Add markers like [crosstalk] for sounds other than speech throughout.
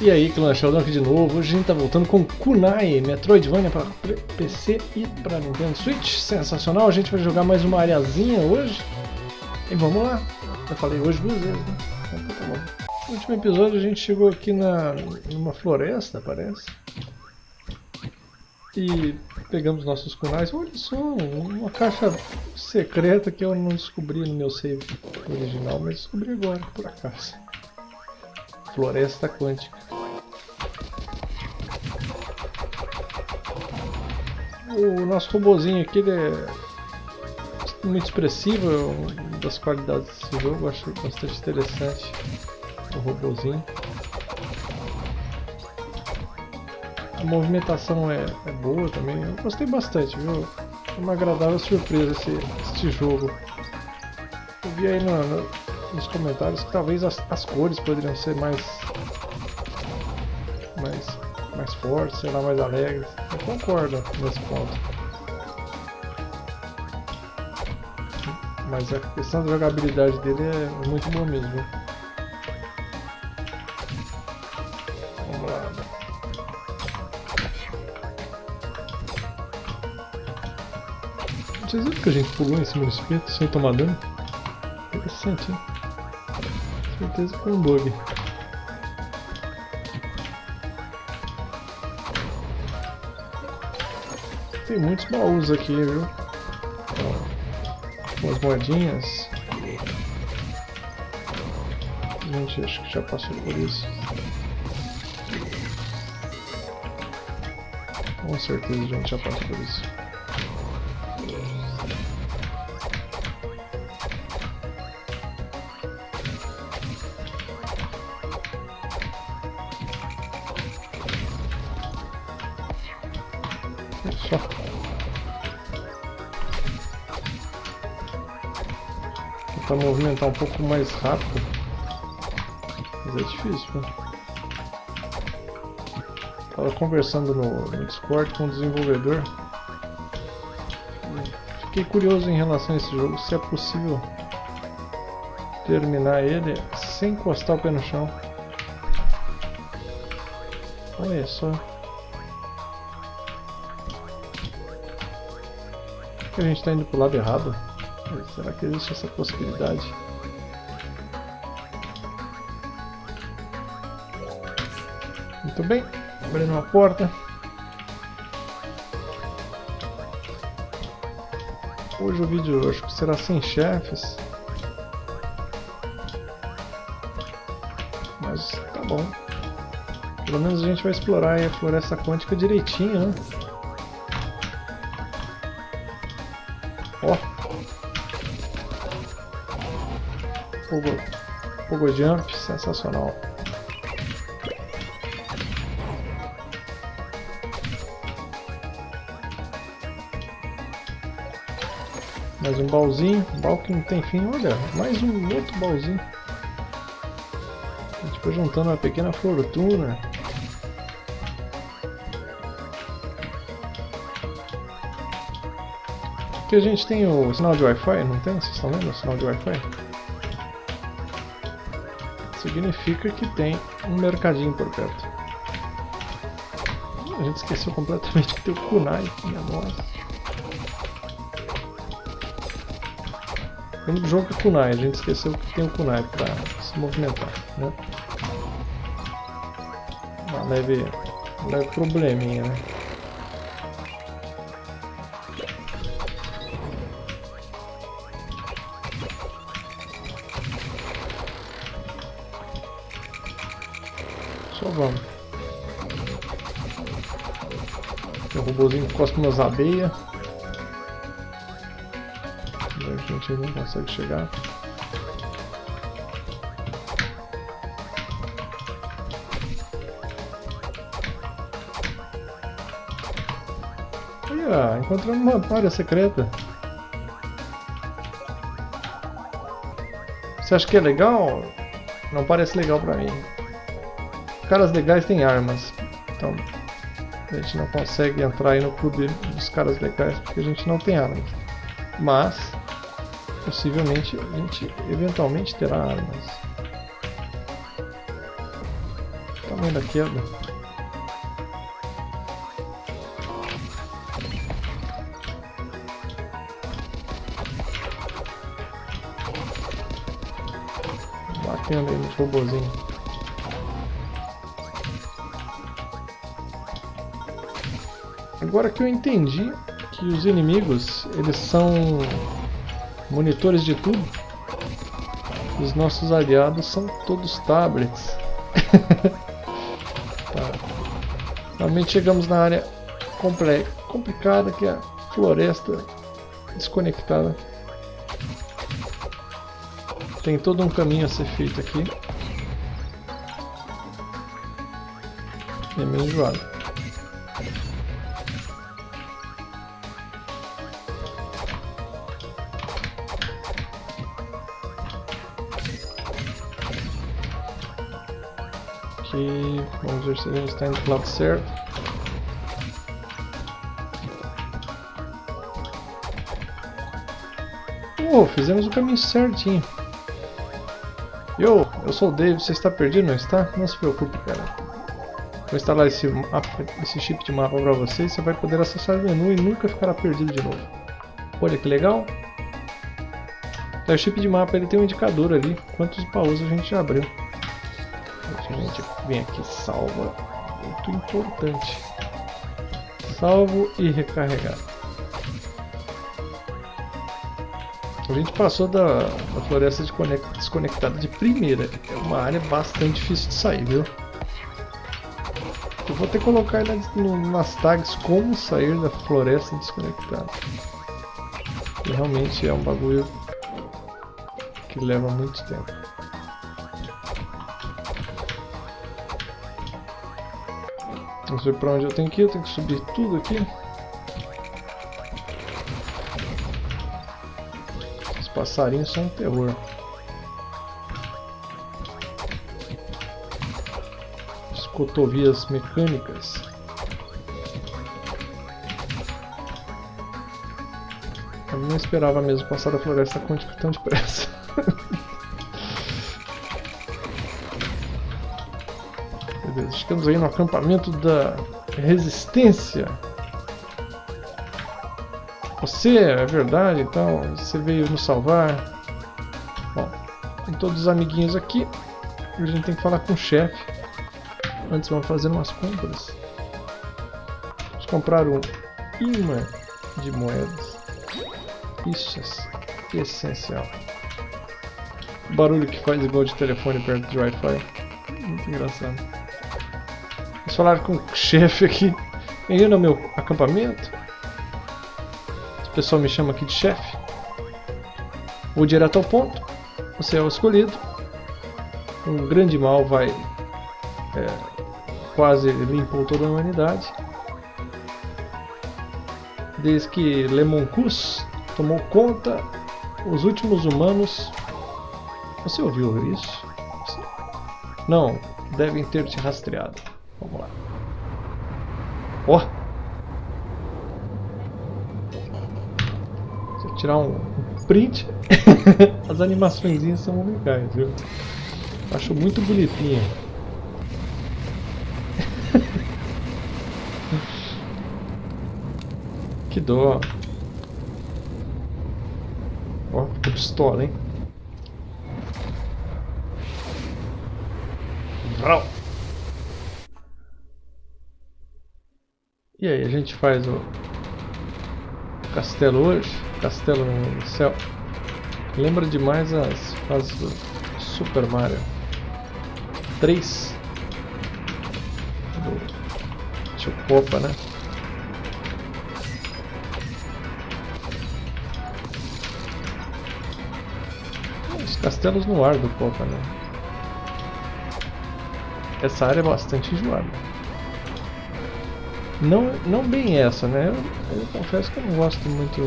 E aí, clã Sheldon aqui de novo. Hoje a gente tá voltando com Kunai, Metroidvania para PC e para Nintendo Switch. Sensacional, a gente vai jogar mais uma areazinha hoje. E vamos lá. Eu falei hoje duas vezes, né? Então tá bom. No último episódio a gente chegou aqui na, numa floresta, parece. E pegamos nossos kunais. Olha só, uma caixa secreta que eu não descobri no meu save original, mas descobri agora, por acaso. Floresta Quântica. O nosso robozinho aqui é muito expressivo, é uma das qualidades desse jogo, eu acho bastante interessante o robozinho. A movimentação é, é boa também, eu gostei bastante, viu? É uma agradável surpresa esse, esse jogo. Eu vi aí no nos comentários que talvez as, as cores poderiam ser mais, mais, mais fortes, sei lá, mais alegres. Eu concordo nesse ponto. Mas a questão da jogabilidade dele é muito boa mesmo. Vamos lá. Vocês viram que a gente pulou em cima do espeto sem tomar dano? Interessante, hein? Certeza foi um bug. Tem muitos baús aqui, viu? umas moedinhas. Gente, acho que já passou por isso. Com certeza a gente já passou por isso. Tentar movimentar um pouco mais rápido. Mas é difícil, né? Tava conversando no, Discord com o desenvolvedor. Fiquei curioso em relação a esse jogo, se é possível terminar ele sem encostar o pé no chão. Olha só. que a gente está indo para o lado errado? Será que existe essa possibilidade? Muito bem, abrindo uma porta. Hoje o vídeo que será sem chefes. Mas tá bom. Pelo menos a gente vai explorar a floresta quântica direitinho, né? Pogo, Pogo Jump, sensacional. Mais um baúzinho, baú que não tem fim, olha, mais um outro baúzinho. A gente foi juntando uma pequena fortuna. Aqui a gente tem o sinal de Wi-Fi, não tem? Vocês estão vendo o sinal de Wi-Fi? Significa que tem um mercadinho por perto. A gente esqueceu completamente que tem o Kunai, minha nossa. O jogo é Kunai, a gente esqueceu que tem o Kunai para se movimentar, né? Uma leve, leve probleminha, né? O robôzinho encosta umas abelhas. A gente não consegue chegar. Olha, encontramos uma área secreta. Você acha que é legal? Não parece legal pra mim caras legais têm armas. Então a gente não consegue entrar aí no clube dos caras legais porque a gente não tem armas. Mas possivelmente a gente eventualmente terá armas. Então tamanho da queda. Batendo aí nos robozinhos. Agora que eu entendi que os inimigos, eles são monitores de tudo. Os nossos aliados são todos tablets. [laughs] tá. Realmente chegamos na área complicada que é a floresta desconectada. Tem todo um caminho a ser feito aqui. É meio enjoado. Vamos ver se gente está indo para o lado certo. Oh, fizemos o caminho certinho. Yo, eu sou o Dave, você está perdido, não está? Não se preocupe, cara. Vou instalar esse, mapa, esse chip de mapa para você e você vai poder acessar o menu e nunca ficará perdido de novo. Olha que legal. Então, o chip de mapa ele tem um indicador ali, quantos baús a gente já abriu. A gente vem aqui, salva. Muito importante. Salvo e recarregar. A gente passou da, da floresta de desconectada de primeira. É uma área bastante difícil de sair, viu? Eu vou ter que colocar nas, nas tags como sair da floresta desconectada. Realmente é um bagulho que leva muito tempo. Não sei pra onde eu tenho que ir, eu tenho que subir tudo aqui. Os passarinhos são um terror. As cotovias mecânicas. Eu não esperava mesmo passar da floresta quântica tão depressa. [laughs] Estamos aí no acampamento da resistência. Você, é verdade, então, você veio nos salvar. Bom, tem todos os amiguinhos aqui. A gente tem que falar com o chefe. Antes vamos fazer umas compras. Vamos comprar um imã de moedas. Isso é essencial. O barulho que faz igual de telefone perto de Wi-Fi. Muito engraçado falar com o chefe aqui. Bem-vindo ao meu acampamento. O pessoal me chama aqui de chefe. Vou direto ao ponto. Você é o escolhido. Um grande mal vai... É, quase limpou toda a humanidade. Desde que Lemoncus tomou conta, os últimos humanos... Você ouviu isso? Não, devem ter te rastreado. Vamos lá. Ó! Oh. Se eu tirar um, print, [laughs] as animações são legais, viu? Acho muito bonitinha. [laughs] que dó. Ó, que pistola, hein? Vrau! E aí, a gente faz o castelo hoje, castelo no céu. Lembra demais as fases do Super Mario 3 do Tio Popa, né? Os castelos no ar do Popa, né? Essa área é bastante enjoada. Não, não bem essa, né? Eu, eu, confesso que eu não gosto muito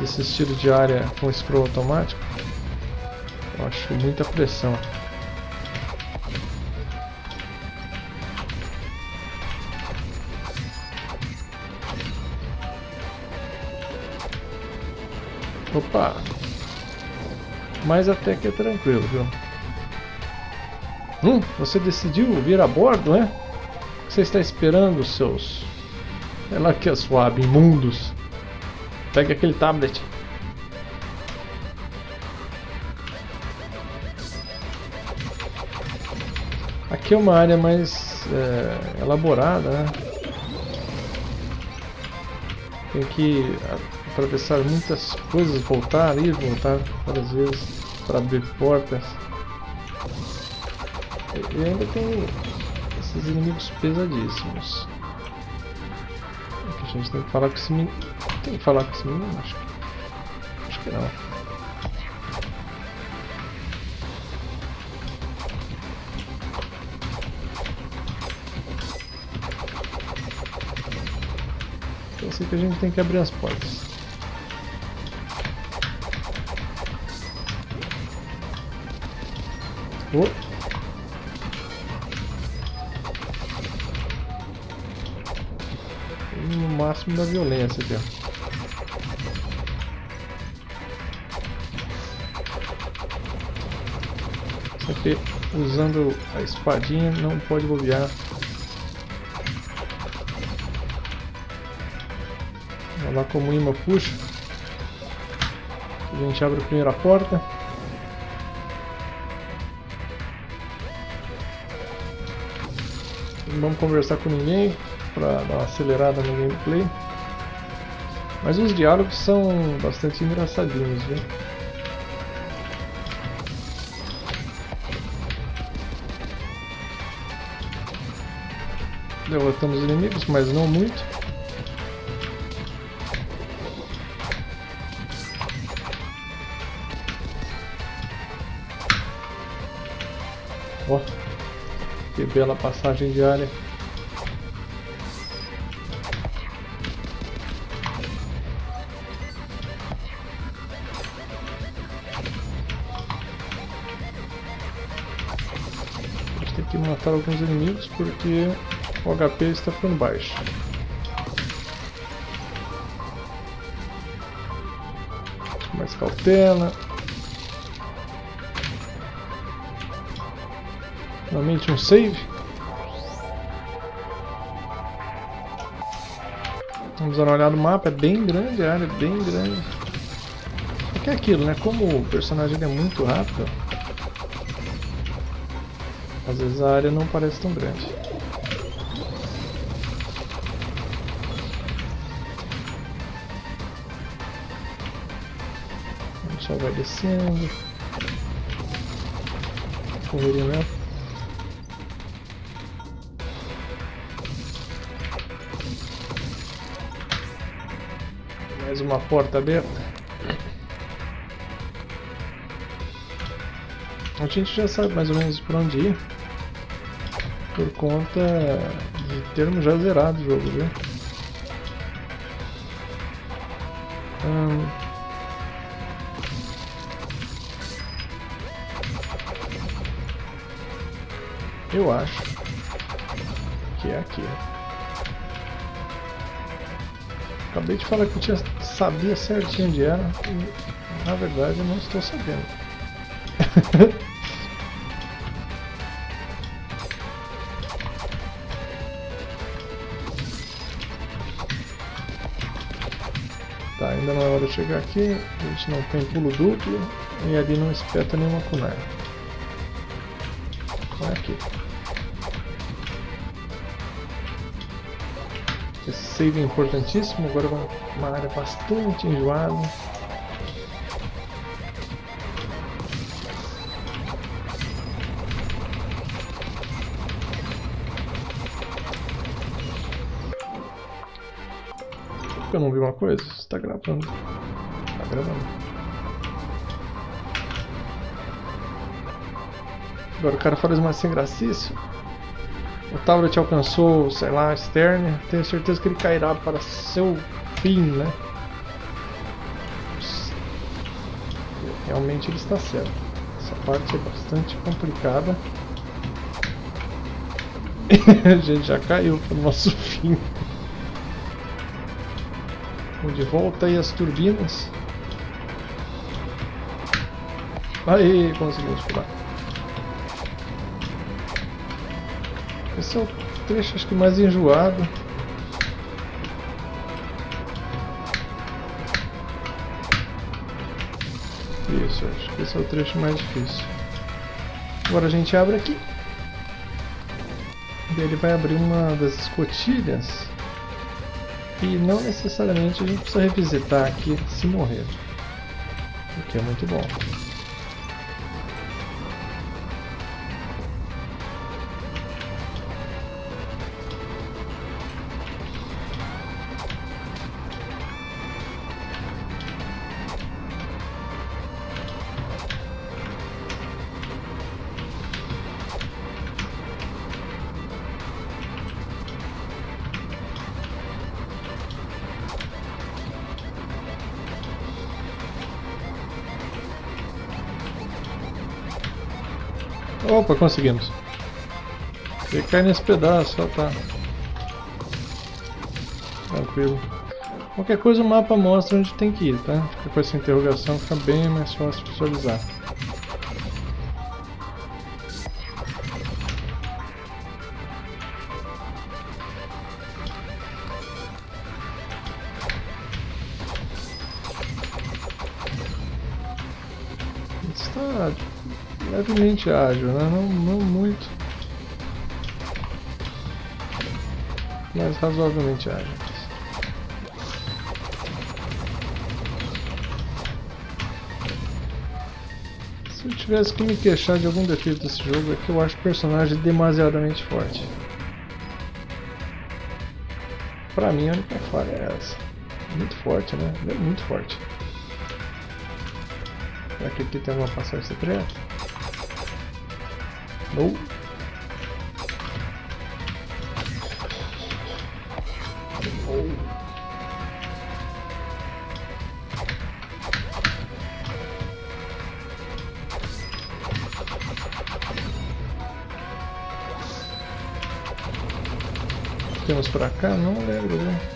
desse estilo de área com scroll automático. Eu acho muita pressão. Opa! Mas até que é tranquilo, viu? Hum, você decidiu vir a bordo, é? Você está esperando, seus... É lá que é suave, imundos. Pegue aquele tablet. Aqui é uma área mais é, elaborada, né? Tem que atravessar muitas coisas, voltar e voltar várias vezes para abrir portas. E ainda tem esses inimigos pesadíssimos. Aqui a gente tem que falar com esse menino. Tem que falar com esse menino? Acho que, acho que não. Eu sei que a gente tem que abrir as portas. Oh. Máximo da violência aqui, ó. Sempre usando a espadinha não pode bobear. Olha lá como o imã puxa. A gente abre a primeira porta. Não vamos conversar com ninguém para dar uma acelerada no gameplay. Mas os diálogos são bastante engraçadinhos, viu? Derrotamos inimigos, mas não muito. Ó, que bela passagem de área. Tem que matar alguns inimigos porque o HP está ficando baixo. Mais cautela. Novamente um save. Vamos dar uma olhada no mapa, é bem grande a área, é bem grande. Só que é aquilo, né? Como o personagem é muito rápido, às vezes a área não parece tão grande. A gente já vai descendo. Correria mesmo. Mais uma porta aberta. A gente já sabe mais ou menos por onde ir. Por conta de termos já zerado o jogo, viu? Hum. Eu acho que é aqui. Acabei de falar que eu tinha, sabia certinho onde era e na verdade eu não estou sabendo. [laughs] tá, ainda não é hora de chegar aqui, a gente não tem pulo duplo e ali não espeta nenhuma kunai. É aqui. Esse save é importantíssimo, agora uma área bastante enjoada. Eu não vi uma coisa? Está gravando. Está gravando. Agora o cara fala mais sem gracice. O tablet alcançou, sei lá, Stern. Tenho certeza que ele cairá para seu fim, né? Realmente ele está certo. Essa parte é bastante complicada. [laughs] A gente já caiu para o nosso fim. De volta aí as turbinas. Aí, conseguimos pular. Esse é o trecho acho que mais enjoado. Isso, acho que esse é o trecho mais difícil. Agora a gente abre aqui. E ele vai abrir uma das escotilhas. E não necessariamente a gente precisa revisitar aqui se morrer. O que é muito bom. Opa, conseguimos. Ele cai nesse pedaço, ó, tá. Tranquilo. Qualquer coisa o mapa mostra onde tem que ir, tá? Fica com essa interrogação, fica bem mais fácil visualizar. Levemente ágil, né? Não, não muito. Mas razoavelmente ágil. Se eu tivesse que me queixar de algum defeito desse jogo é que eu acho o personagem demasiadamente forte. Pra mim a única falha é essa. Muito forte, né? Muito forte. Será que aqui tem alguma passagem secreta? Não. Temos pra cá? Não lembro, né?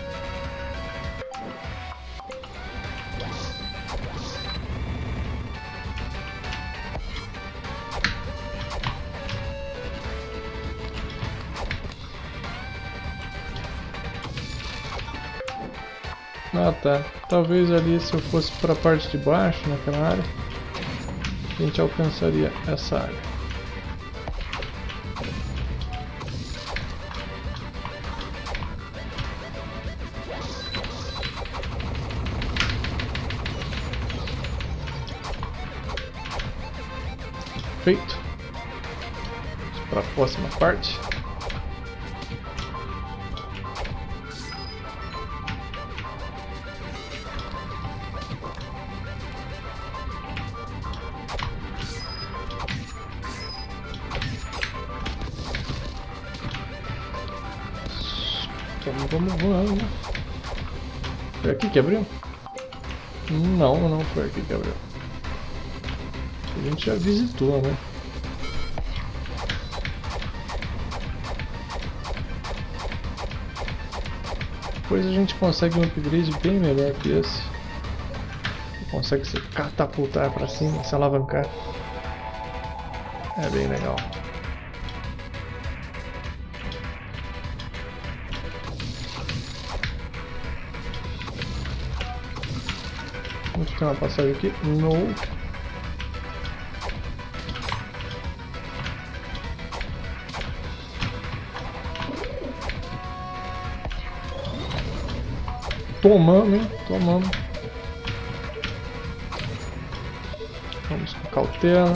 Tá, talvez ali se eu fosse para a parte de baixo, naquela área, a gente alcançaria essa área. Feito. Para a próxima parte. Vamos, vamos. Foi aqui que abriu? Não, não foi aqui que abriu. A gente já visitou, né? Depois a gente consegue um upgrade bem melhor que esse. Consegue se catapultar para cima, se alavancar. É bem legal. Vamos ter uma passagem aqui. No. Tomando, hein? Tomando. Vamos com cautela.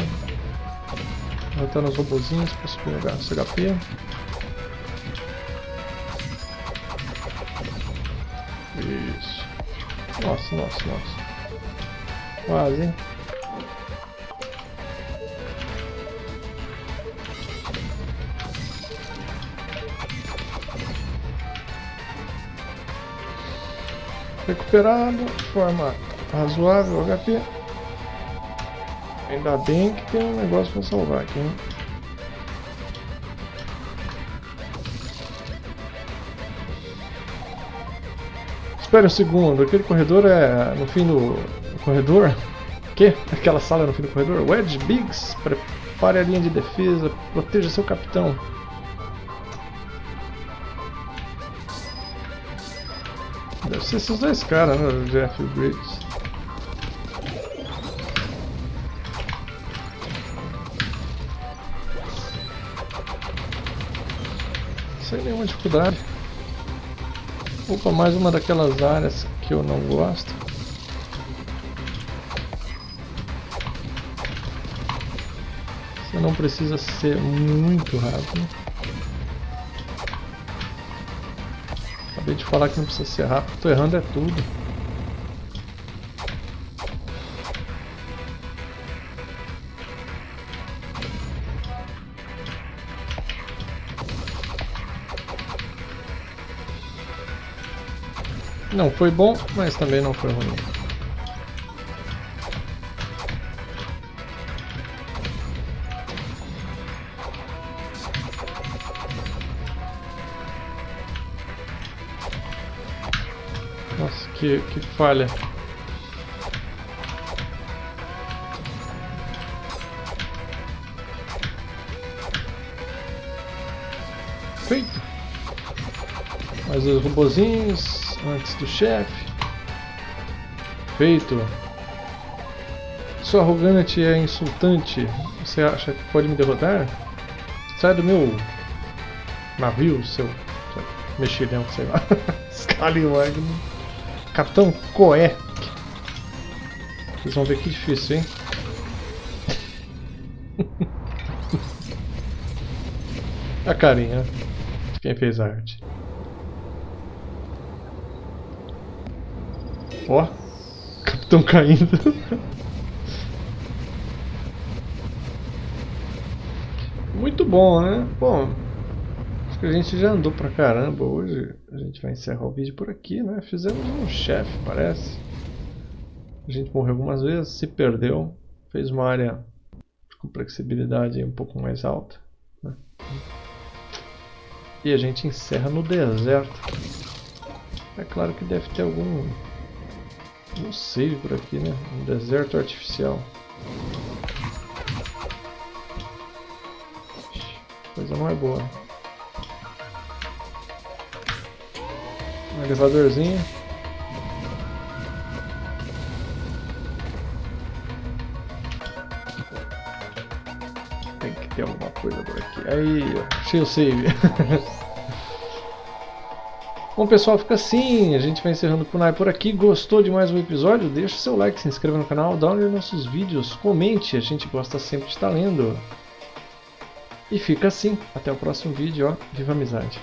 Matando os robozinhos para subir o HP. Isso. Nossa, nossa, nossa. Quase? Recuperado, forma razoável HP. Ainda bem que tem um negócio para salvar aqui, hein? Espera um segundo, aquele corredor é no fim do corredor. Que? Aquela sala no fim do corredor? Wedge Biggs, prepare a linha de defesa, proteja seu capitão. Deve ser esses dois caras, né? Jeff e Briggs. Sem nenhuma dificuldade. Opa, mais uma daquelas áreas que eu não gosto. Não precisa ser muito rápido. Acabei de falar que não precisa ser rápido, tô errando é tudo. Não foi bom, mas também não foi ruim. Que, que falha. Feito. Mais os robozinhos antes do chefe. Feito. Sou arrogante é insultante. Você acha que pode me derrotar? Sai do meu navio, seu, mexilhão, sei lá. [laughs] Scallywag. Capitão Coé. Vocês vão ver que difícil, hein? [laughs] a carinha de quem fez a arte. Ó, capitão caindo. [laughs] Muito bom, né? Bom, que a gente já andou pra caramba hoje. A gente vai encerrar o vídeo por aqui, né? Fizemos um chefe, parece. A gente morreu algumas vezes, se perdeu. Fez uma área de complexibilidade um pouco mais alta. Né? E a gente encerra no deserto. É claro que deve ter algum não sei por aqui, né? Um deserto artificial. Coisa não é boa. Um elevadorzinho. Tem que ter alguma coisa por aqui. Aí, achei o save. Bom pessoal, fica assim, a gente vai encerrando o Kunai por aqui. Gostou de mais um episódio? Deixa seu like, se inscreva no canal, dá um nossos vídeos, comente, a gente gosta sempre de estar lendo. E fica assim, até o próximo vídeo, ó, viva a amizade!